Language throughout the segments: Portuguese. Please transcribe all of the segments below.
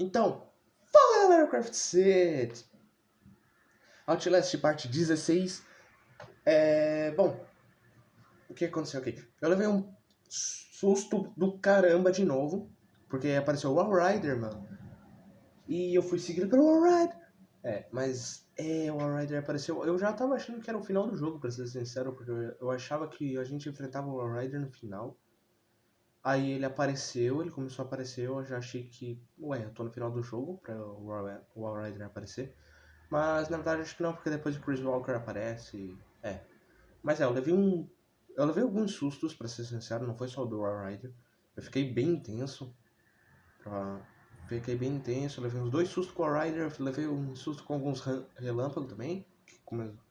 Então, fala galera Craft Set! Outlast parte 16. É. Bom. O que aconteceu aqui? Eu levei um susto do caramba de novo. Porque apareceu o Wall Rider, mano. E eu fui seguido pelo Wall Rider. É, mas. É, o Wall Rider apareceu. Eu já tava achando que era o final do jogo, pra ser sincero. Porque eu achava que a gente enfrentava o Wall Rider no final. Aí ele apareceu, ele começou a aparecer, eu já achei que, ué, eu tô no final do jogo pra o Wall Rider aparecer. Mas na verdade acho que não, porque depois o Chris Walker aparece, é. Mas é, eu levei um... Eu levei alguns sustos, pra ser sincero, não foi só o do Wall Rider. Eu fiquei bem intenso. Pra... Fiquei bem intenso, eu levei uns dois sustos com o Wall Rider, levei um susto com alguns relâmpagos também, que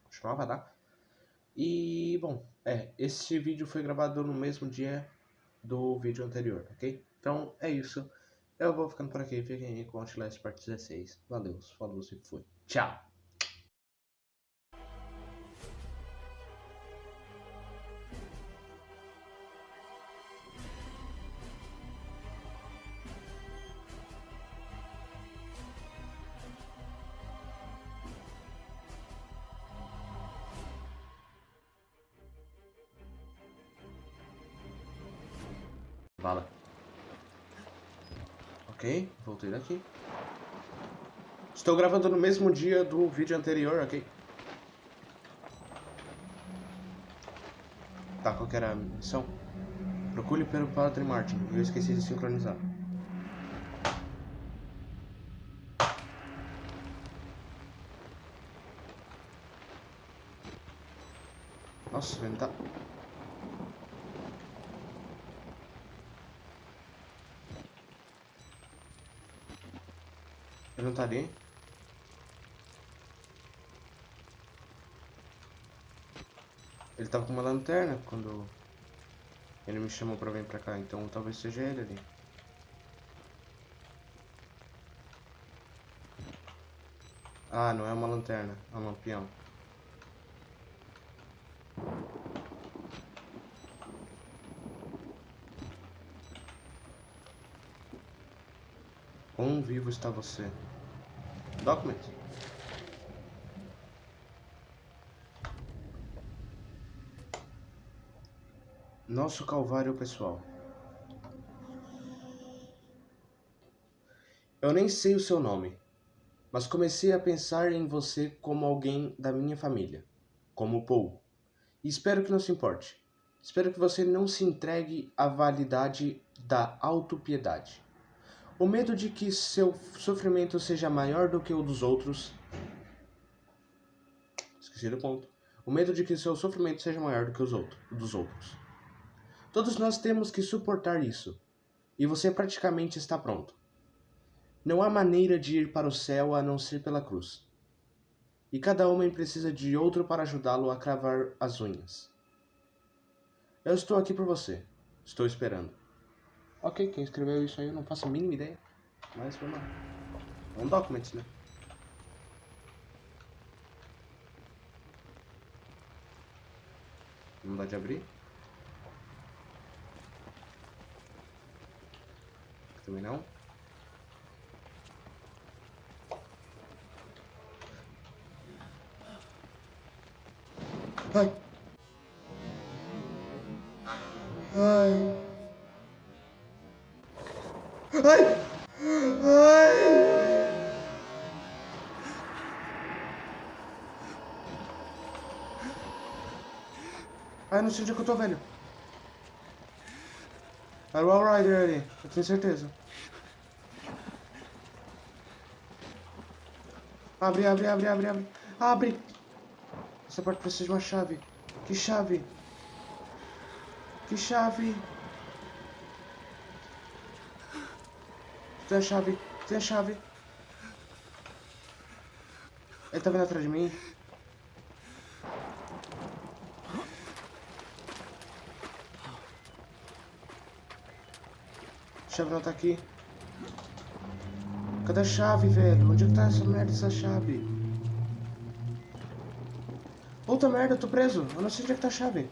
costumava dar. E, bom, é, esse vídeo foi gravado no mesmo dia do vídeo anterior, ok? Então é isso. Eu vou ficando por aqui. Fiquem aí com Outlast Part 16. Valeu, falou e fui. Tchau! Estou gravando no mesmo dia do vídeo anterior, ok? Tá, qual era a missão? Procure pelo Padre Martin. Eu esqueci de sincronizar. Nossa, ele tá... Ele não tá ali? Ele tava com uma lanterna quando ele me chamou pra vir pra cá, então talvez seja ele ali. Ah, não é uma lanterna, é um lampião. Quão vivo está você? Document. Nosso calvário pessoal. Eu nem sei o seu nome, mas comecei a pensar em você como alguém da minha família, como Paul. E espero que não se importe. Espero que você não se entregue à validade da autopiedade. O medo de que seu sofrimento seja maior do que o dos outros. Esqueci do ponto. O medo de que seu sofrimento seja maior do que os outros, dos outros. Todos nós temos que suportar isso. E você praticamente está pronto. Não há maneira de ir para o céu a não ser pela cruz. E cada homem precisa de outro para ajudá-lo a cravar as unhas. Eu estou aqui por você. Estou esperando. Ok, quem escreveu isso aí eu não faço a mínima ideia. Mas vamos lá. É um document, né? Não dá de abrir. Também não. Ai. Ai. Ai! Ai! Ai, não sei onde é que eu tô, velho. Era o All Rider ali, eu tenho certeza. Abre, abre, abre, abre, abre. Abre! Essa porta precisa de uma chave. Que chave? Que chave? Tem a chave. Tem a chave. Ele tá vindo atrás de mim. Chave não tá aqui. Cadê a chave, velho? Onde é que tá essa merda, essa chave? Puta merda, eu tô preso. Eu não sei onde é que tá a chave.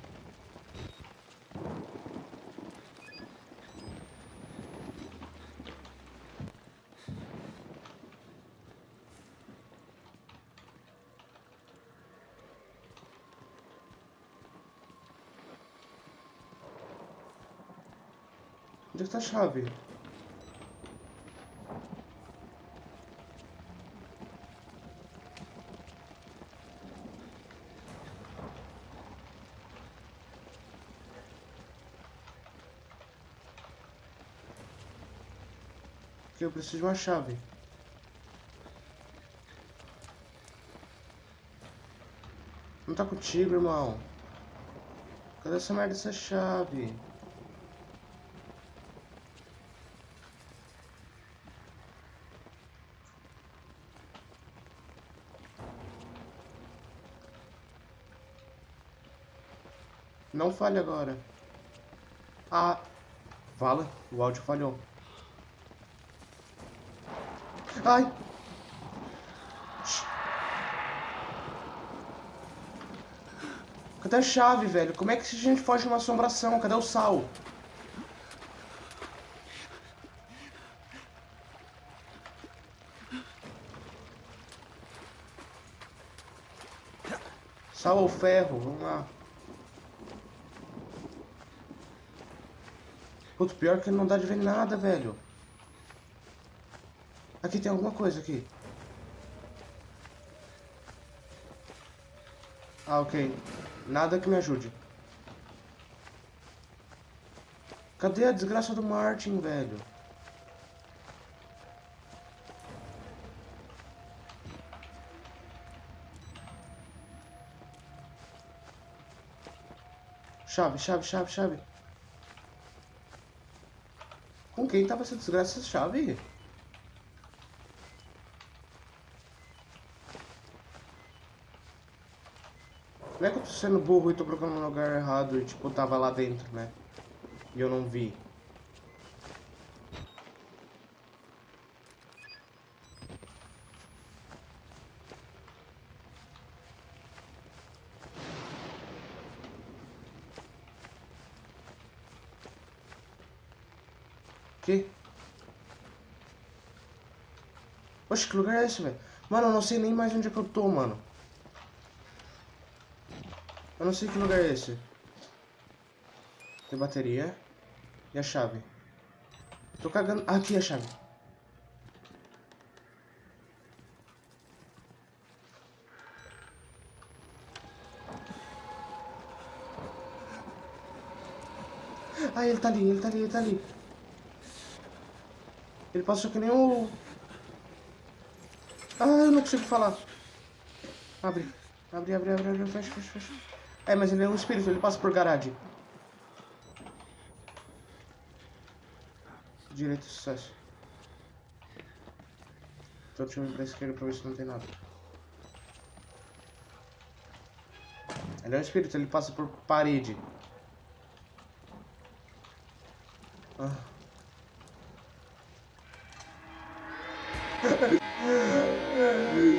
Onde é que tá a chave? Eu preciso de uma chave. Não tá contigo, irmão. Cadê essa merda dessa chave? Não falha agora. Ah, fala. O áudio falhou. Ai! Cadê a chave, velho? Como é que a gente foge de uma assombração? Cadê o sal? Sal ou ferro? Vamos lá. Putz, pior que não dá de ver nada, velho. Aqui tem alguma coisa aqui. Ah, ok. Nada que me ajude. Cadê a desgraça do Martin, velho? Chave, chave, chave, chave. Quem tava essa desgraça essa chave? Não é que eu tô sendo burro e tô colocando no lugar errado e tipo, tava lá dentro, né? E eu não vi. Que? Oxe, que lugar é esse, velho? Mano, eu não sei nem mais onde é que eu tô, mano. Eu não sei que lugar é esse. Tem bateria. E a chave? Tô cagando. Ah, aqui é a chave. Ah, ele tá ali, ele tá ali, ele tá ali. Ele passou que nem o... Ah, eu não consigo falar. Abre. Abre, abre, abre, abre, fecha, fecha, fecha. É, mas ele é um espírito, ele passa por garagem. Direito, sucesso. Tô tirando pra esquerda pra ver se não tem nada. Ele é um espírito, ele passa por parede.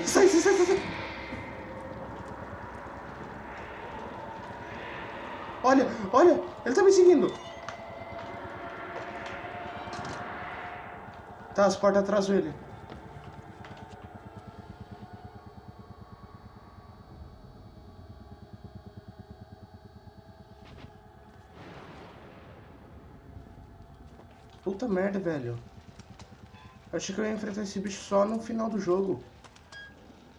Sai, sai, sai, sai. Olha, olha, ele tá me seguindo. Tá, as portas atrás dele. Puta merda, velho. Eu achei que eu ia enfrentar esse bicho só no final do jogo.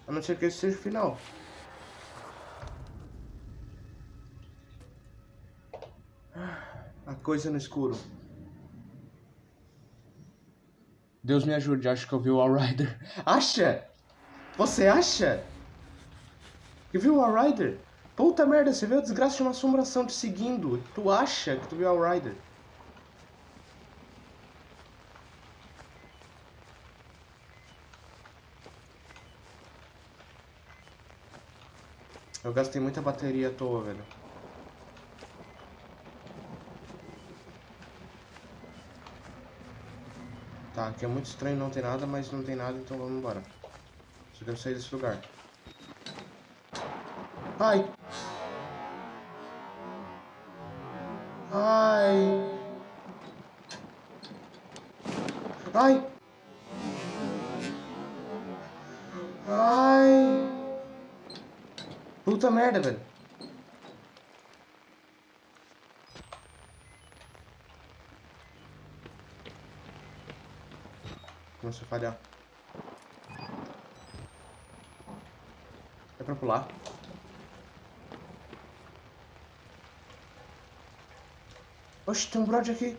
A não ser que esse seja o final. A coisa no escuro. Deus me ajude, acho que eu vi o All Rider. Acha? Você acha? Que viu o All Rider? Puta merda, você viu a desgraça de uma assombração te seguindo. Tu acha que tu viu o All Eu gastei muita bateria à toa, velho. Tá, aqui é muito estranho, não tem nada, mas não tem nada, então vamos embora. Só quero sair desse lugar. Ai! Ai! Ai! Puta merda, velho. começou a falhar. É pra pular. Oxe, tem um brode aqui.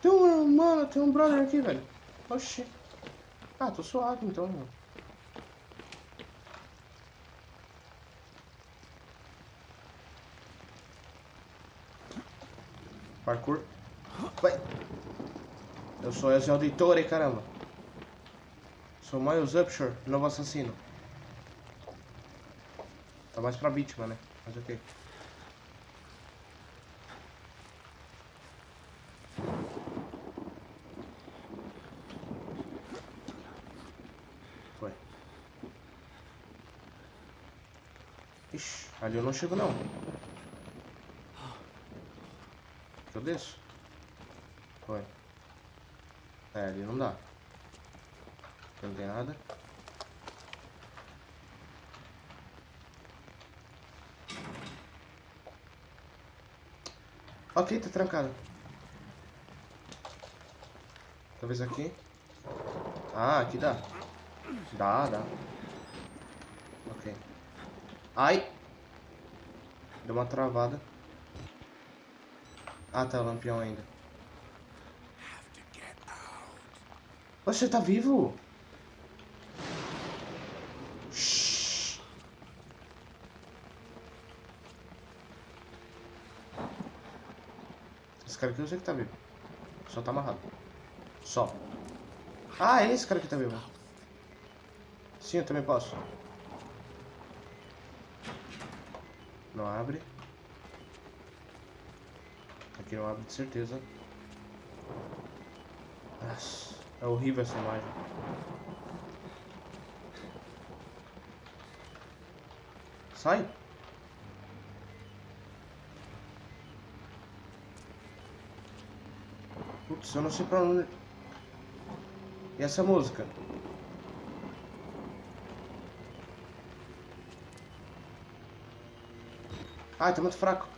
Tem um, mano, tem um brother aqui, velho. Oxi. Ah, tô suave então, mano. Parkour. Vai. Eu sou Ezio Auditore, caramba. Sou Miles Upshur, novo assassino. Tá mais pra vítima, né? Mas ok. Foi. Ixi, ali eu não chego não. Eu desço? Foi. É, ali não dá. Aqui não tem nada. Ok, tá trancado. Talvez aqui. Ah, aqui dá. Dá, dá. Ok. Ai! Deu uma travada. Ah, tá, o lampião ainda. Você tá vivo? Esse cara aqui eu sei que tá vivo. Só tá amarrado. Só. Ah, é esse cara que tá vivo. Sim, eu também posso. Não abre. Aqui não abre de certeza. Nossa, é horrível essa imagem. Sai. Putz, eu não sei pra onde... E essa música? Ai, tá muito fraco.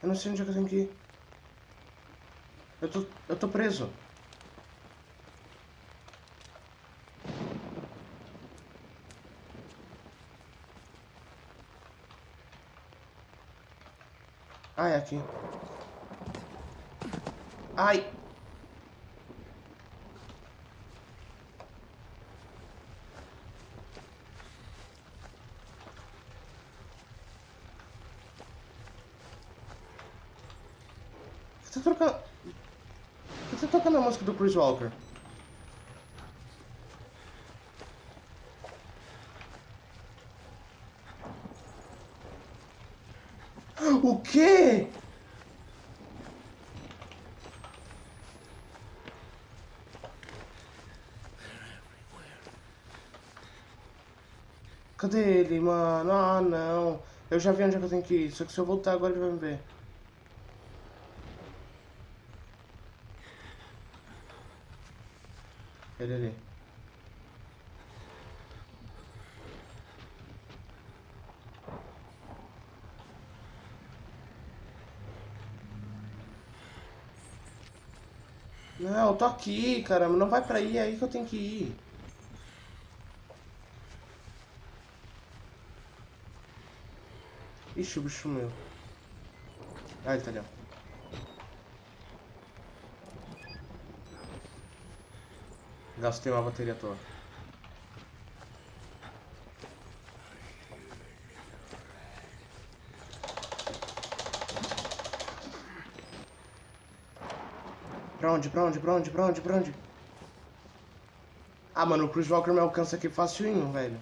Eu não sei onde é que eu tenho que ir. Eu tô, eu tô preso. Ai! Você tá que você tá tocando a música do Chris Walker? O quê? Cadê ele, mano? Ah, não. Eu já vi onde é que eu tenho que ir. Só que se eu voltar agora ele vai me ver. Ele ali. Não, eu tô aqui, caramba. Não vai pra aí, é aí que eu tenho que ir. Ixi, o bicho sumiu. Ah, ele tá ali, ó. Gastei uma bateria toda. Pra onde, pra onde, pra onde, pra onde, pra onde? Ah, mano, o Chris Walker me alcança aqui facinho, velho.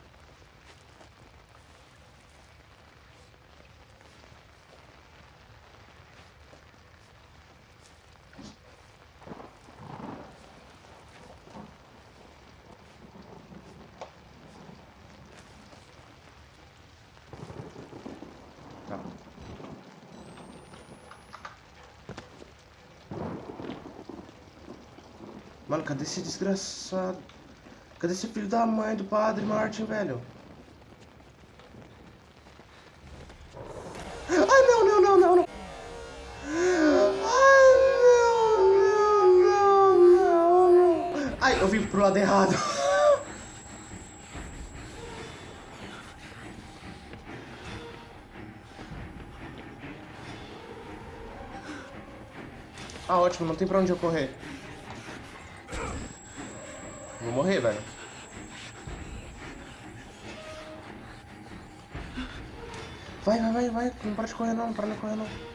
Mano, cadê esse desgraçado? Cadê esse filho da mãe do padre Martin, velho? Ai, não, não, não, não, não. Ai, eu vim pro lado errado. Ah, ótimo, não tem pra onde eu correr. Morrer, velho. Vai, vai, vai, vai. Não para de correr não, não para de correr não.